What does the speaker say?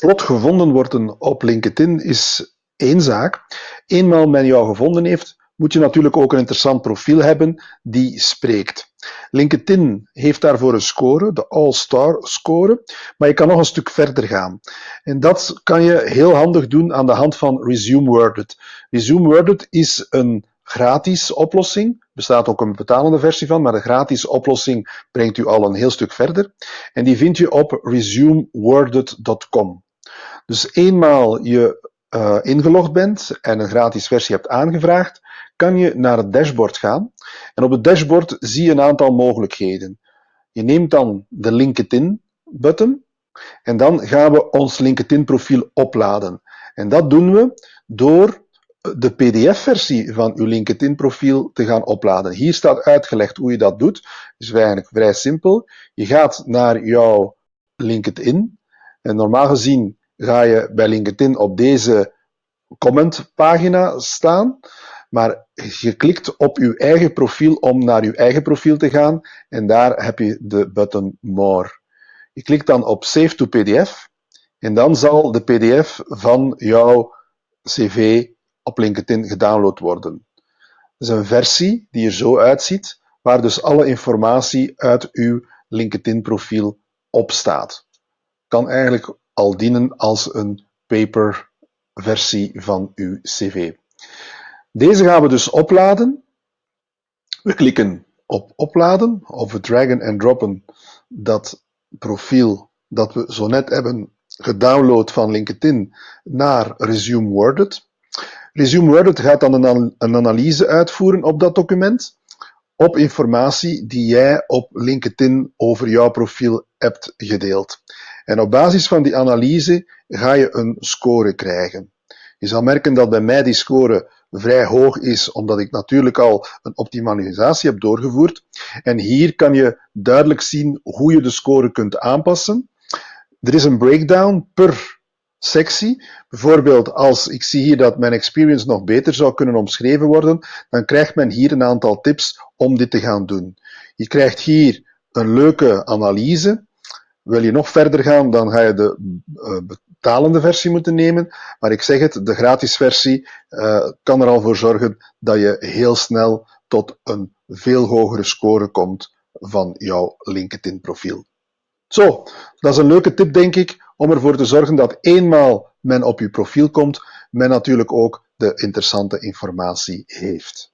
vlot gevonden worden op LinkedIn is één zaak. Eenmaal men jou gevonden heeft, moet je natuurlijk ook een interessant profiel hebben die spreekt. LinkedIn heeft daarvoor een score, de All-Star score, maar je kan nog een stuk verder gaan. En dat kan je heel handig doen aan de hand van Resume Worded. Resume Worded is een gratis oplossing. Bestaat ook een betalende versie van, maar de gratis oplossing brengt u al een heel stuk verder. En die vind je op resumeworded.com. Dus eenmaal je uh, ingelogd bent en een gratis versie hebt aangevraagd, kan je naar het dashboard gaan. En op het dashboard zie je een aantal mogelijkheden. Je neemt dan de LinkedIn-button en dan gaan we ons LinkedIn-profiel opladen. En dat doen we door de PDF-versie van uw LinkedIn-profiel te gaan opladen. Hier staat uitgelegd hoe je dat doet. Het is eigenlijk vrij simpel. Je gaat naar jouw LinkedIn en normaal gezien ga je bij LinkedIn op deze commentpagina staan. Maar je klikt op je eigen profiel om naar je eigen profiel te gaan en daar heb je de button More. Je klikt dan op Save to PDF en dan zal de PDF van jouw cv op LinkedIn gedownload worden. Dat is een versie die er zo uitziet, waar dus alle informatie uit uw LinkedIn profiel op staat. Kan eigenlijk al dienen als een paper versie van uw cv. Deze gaan we dus opladen. We klikken op opladen of we dragen en droppen dat profiel dat we zo net hebben gedownload van LinkedIn naar Resume Worded. Resume Worded gaat dan een analyse uitvoeren op dat document, op informatie die jij op LinkedIn over jouw profiel hebt gedeeld. En op basis van die analyse ga je een score krijgen. Je zal merken dat bij mij die score vrij hoog is, omdat ik natuurlijk al een optimalisatie heb doorgevoerd. En hier kan je duidelijk zien hoe je de score kunt aanpassen. Er is een breakdown per sectie. Bijvoorbeeld als ik zie hier dat mijn experience nog beter zou kunnen omschreven worden, dan krijgt men hier een aantal tips om dit te gaan doen. Je krijgt hier een leuke analyse. Wil je nog verder gaan, dan ga je de uh, betalende versie moeten nemen. Maar ik zeg het, de gratis versie uh, kan er al voor zorgen dat je heel snel tot een veel hogere score komt van jouw LinkedIn profiel. Zo, dat is een leuke tip denk ik om ervoor te zorgen dat eenmaal men op uw profiel komt, men natuurlijk ook de interessante informatie heeft.